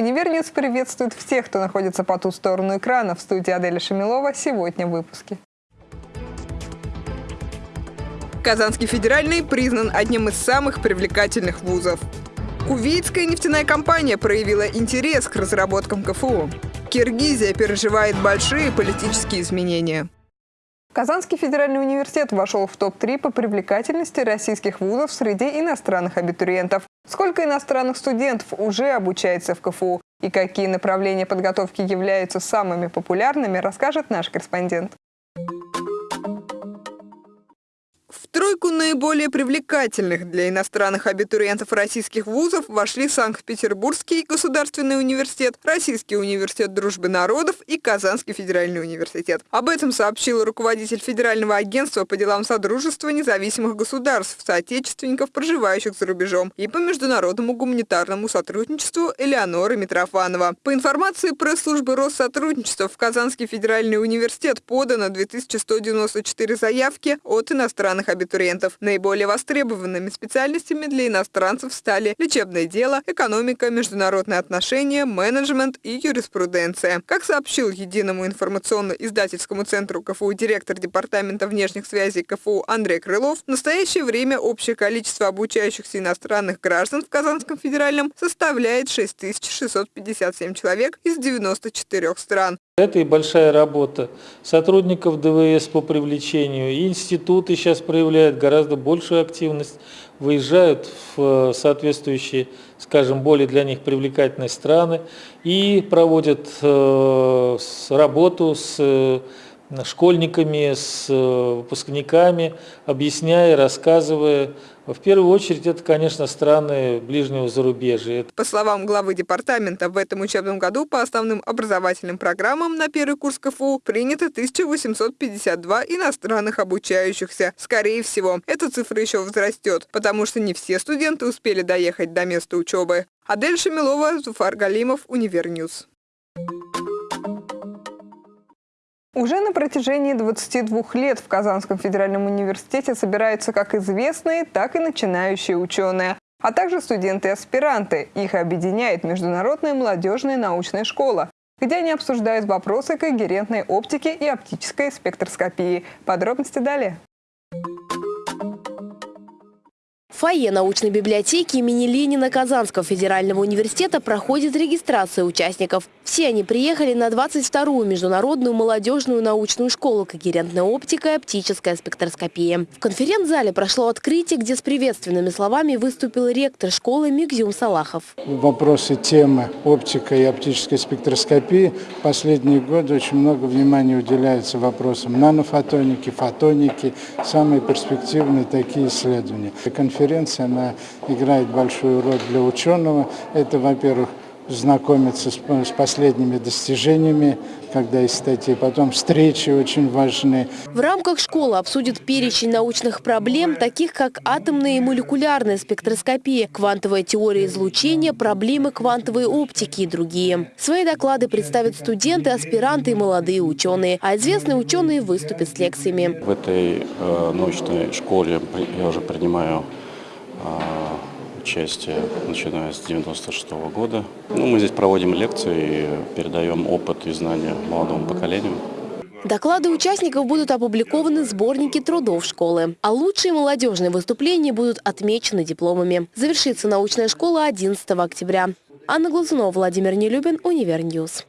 Univer News приветствует всех, кто находится по ту сторону экрана. В студии Аделя Шамилова сегодня в выпуске. Казанский федеральный признан одним из самых привлекательных вузов. Кувейтская нефтяная компания проявила интерес к разработкам КФУ. Киргизия переживает большие политические изменения. Казанский федеральный университет вошел в топ-3 по привлекательности российских вузов среди иностранных абитуриентов. Сколько иностранных студентов уже обучается в КФУ и какие направления подготовки являются самыми популярными, расскажет наш корреспондент. В тройку наиболее привлекательных для иностранных абитуриентов российских вузов вошли Санкт-Петербургский государственный университет, Российский университет дружбы народов и Казанский федеральный университет. Об этом сообщил руководитель Федерального агентства по делам Содружества независимых государств, соотечественников, проживающих за рубежом, и по международному гуманитарному сотрудничеству Элеонора Митрофанова. По информации пресс-службы Россотрудничества в Казанский федеральный университет подано 2194 заявки от иностранных иностранных абитуриентов. Наиболее востребованными специальностями для иностранцев стали лечебное дело, экономика, международные отношения, менеджмент и юриспруденция. Как сообщил Единому информационно-издательскому центру КФУ директор Департамента внешних связей КФУ Андрей Крылов, в настоящее время общее количество обучающихся иностранных граждан в Казанском федеральном составляет 6657 человек из 94 стран. Это и большая работа сотрудников ДВС по привлечению. И институты сейчас проявляют гораздо большую активность, выезжают в соответствующие, скажем, более для них привлекательные страны и проводят э, работу с э, школьниками, с э, выпускниками, объясняя, рассказывая. В первую очередь это, конечно, страны ближнего зарубежья. По словам главы департамента, в этом учебном году по основным образовательным программам на первый курс КФУ принято 1852 иностранных обучающихся. Скорее всего, эта цифра еще возрастет, потому что не все студенты успели доехать до места учебы. Адель Шамилова, Зуфар Галимов, Univer News. Уже на протяжении 22 лет в Казанском федеральном университете собираются как известные, так и начинающие ученые, а также студенты-аспиранты. Их объединяет Международная молодежная научная школа, где они обсуждают вопросы когерентной оптики и оптической спектроскопии. Подробности далее. Фойе научной библиотеки имени Ленина Казанского федерального университета проходит регистрация участников. Все они приехали на 22-ю международную молодежную научную школу «Когерентная оптика и оптическая спектроскопия». В конференц-зале прошло открытие, где с приветственными словами выступил ректор школы Мигзюм Салахов. Вопросы темы оптика и оптической спектроскопии последние годы очень много внимания уделяется вопросам нанофотоники, фотоники, самые перспективные такие исследования. Конференция конференция, она играет большую роль для ученого. Это, во-первых, знакомиться с, с последними достижениями, когда есть статьи, потом встречи очень важны. В рамках школы обсудят перечень научных проблем, таких как атомная и молекулярная спектроскопия, квантовая теория излучения, проблемы квантовой оптики и другие. Свои доклады представят студенты, аспиранты и молодые ученые, а известные ученые выступят с лекциями. В этой э, научной школе я уже принимаю участие, начиная с 96 -го года. Ну, мы здесь проводим лекции, передаем опыт и знания молодому поколению. Доклады участников будут опубликованы в сборнике трудов школы. А лучшие молодежные выступления будут отмечены дипломами. Завершится научная школа 11 октября. Анна Глазунова, Владимир Нелюбин, Univer News.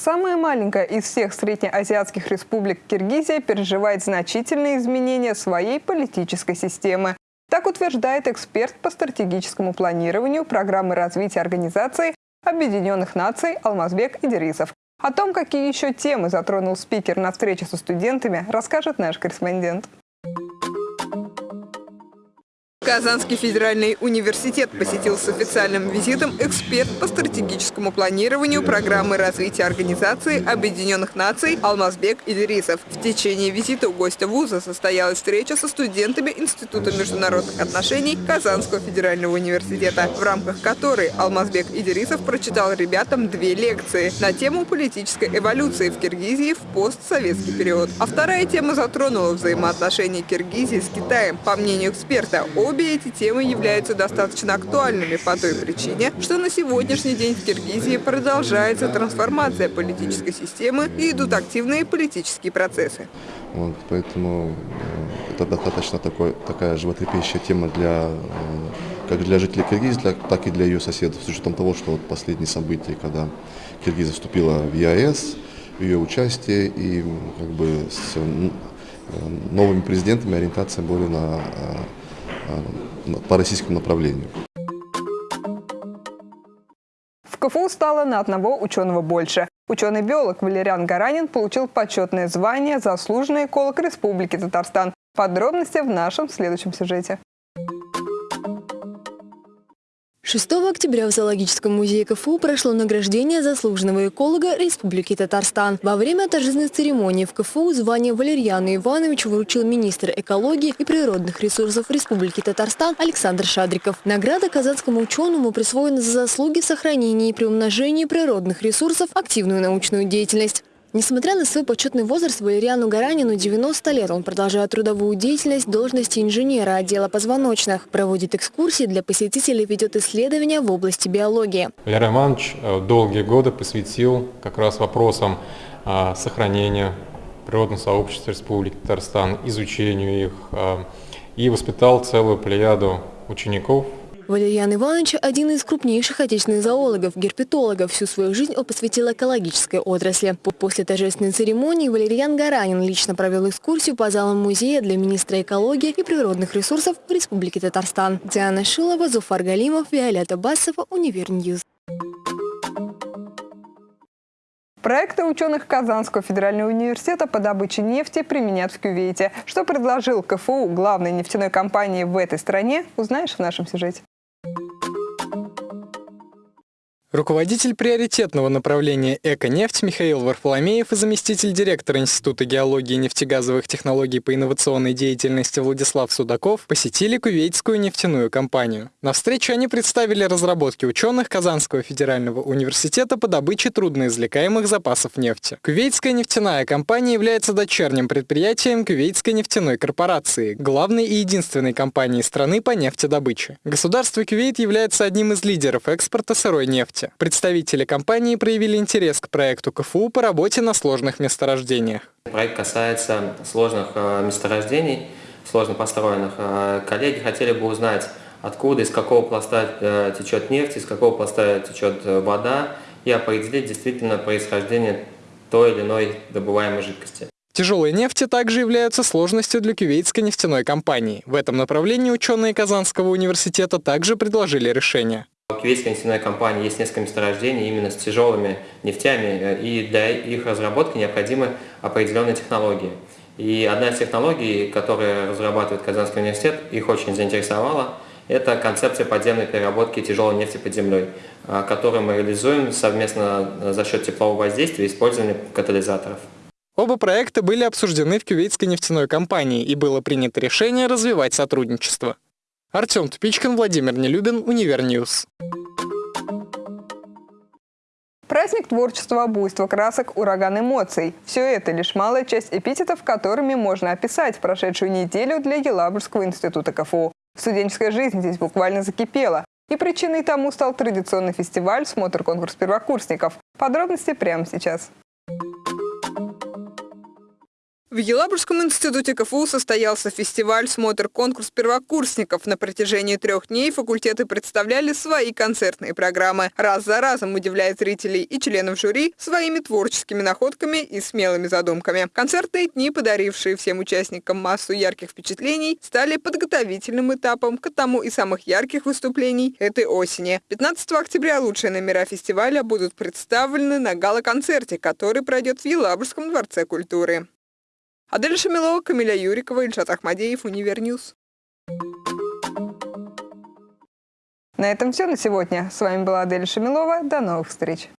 Самая маленькая из всех среднеазиатских республик Киргизия переживает значительные изменения своей политической системы. Так утверждает эксперт по стратегическому планированию программы развития Организации Объединенных Наций Алмазбек Идирисов. О том, какие еще темы затронул спикер на встрече со студентами, расскажет наш корреспондент. Казанский федеральный университет посетил с официальным визитом эксперт по стратегическому планированию программы развития Организации Объединенных Наций Алмазбек Идрисов. В течение визита у гостя вуза состоялась встреча со студентами Института международных отношений Казанского федерального университета, в рамках которой Алмазбек Идрисов прочитал ребятам две лекции на тему политической эволюции в Киргизии в постсоветский период. А вторая тема затронула взаимоотношения Киргизии с Китаем. По мнению эксперта, обе Обе эти темы являются достаточно актуальными по той причине, что на сегодняшний день в Киргизии продолжается трансформация политической системы и идут активные политические процессы. Вот, поэтому э, это достаточно такой, такая животрепещущая тема для, э, как для жителей Киргизии, так и для ее соседов, с учетом того, что вот последние события, когда Киргизия вступила в ЕАЭС, ее участие и как бы с э, новыми президентами ориентация более на, по российскому направлению. В КФУ стало на одного ученого больше. Ученый-биолог Валериан Гаранин получил почетное звание «Заслуженный эколог Республики Татарстан». Подробности в нашем следующем сюжете. 6 октября в Зоологическом музее КФУ прошло награждение заслуженного эколога Республики Татарстан. Во время торжественной церемонии в КФУ звание Валерьяну Ивановичу вручил министр экологии и природных ресурсов Республики Татарстан Александр Шадриков. Награда казанскому ученому присвоена за заслуги в сохранении и приумножении природных ресурсов, активную научную деятельность. Несмотря на свой почетный возраст, Валериану Гаранину 90 лет. Он продолжает трудовую деятельность должности инженера отдела позвоночных. Проводит экскурсии для посетителей, ведет исследования в области биологии. Валерий Иванович э, долгие годы посвятил как раз вопросам э, сохранения природного сообщества Республики Татарстан, изучению их э, и воспитал целую плеяду учеников Валерьян Иванович – один из крупнейших отечественных зоологов, герпетологов. Всю свою жизнь он посвятил экологической отрасли. После торжественной церемонии Валерьян Гаранин лично провел экскурсию по залам музея для министра экологии и природных ресурсов Республики Татарстан. Диана Шилова, Зуфар Галимов, Виолетта Басова, Univer News. Проекты ученых Казанского федерального университета по добыче нефти применят в Кювейте. Что предложил КФУ главной нефтяной компании в этой стране, узнаешь в нашем сюжете. Руководитель приоритетного направления «Эко-нефть» Михаил Варфоломеев и заместитель директора Института геологии и нефтегазовых технологий по инновационной деятельности Владислав Судаков посетили Кувейтскую нефтяную компанию. На встрече они представили разработки ученых Казанского федерального университета по добыче трудноизвлекаемых запасов нефти. Кувейтская нефтяная компания является дочерним предприятием Кувейтской нефтяной корпорации, главной и единственной компании страны по нефтедобыче. Государство Кувейт является одним из лидеров экспорта сырой нефти нефти. Представители компании проявили интерес к проекту КФУ по работе на сложных месторождениях. Проект касается сложных э, месторождений, сложно построенных. Э, коллеги хотели бы узнать, откуда, из какого пласта э, течет нефть, из какого пласта течет вода, и определить действительно происхождение той или иной добываемой жидкости. Тяжелые нефти также являются сложностью для кювейтской нефтяной компании. В этом направлении ученые Казанского университета также предложили решение. У кувейтской нефтяной компании есть несколько месторождений именно с тяжелыми нефтями, э, и для их разработки необходимы определенные технологии. И одна из технологий, которые разрабатывает Казанский университет, их очень заинтересовала, это концепция подземной переработки тяжелой нефти под землей, э, которую мы реализуем совместно э, за счет теплового воздействия и использования катализаторов. Оба проекта были обсуждены в Кювейтской нефтяной компании и было принято решение развивать сотрудничество. Артем Тупичкин, Владимир Нелюбин, Univer News. Праздник творчества, буйства красок, ураган эмоций. Все это лишь малая часть эпитетов, которыми можно описать прошедшую неделю для Елабужского института КФУ. Студенческая жизнь здесь буквально закипела. И причиной тому стал традиционный фестиваль «Смотр-конкурс первокурсников». Подробности прямо сейчас. В Елабужском институте КФУ состоялся фестиваль «Смотр-конкурс первокурсников». На протяжении трех дней факультеты представляли свои концертные программы. Раз за разом удивляя зрителей и членов жюри своими творческими находками и смелыми задумками. Концертные дни, подарившие всем участникам массу ярких впечатлений, стали подготовительным этапом к одному из самых ярких выступлений этой осени. 15 октября лучшие номера фестиваля будут представлены на гала-концерте, который пройдет в Елабужском дворце культуры. Адель Шамилова, Камиля Юрикова, Ильшат Ахмадеев, Univer News. На этом все на сегодня. С вами была Адель Шамилова. До новых встреч.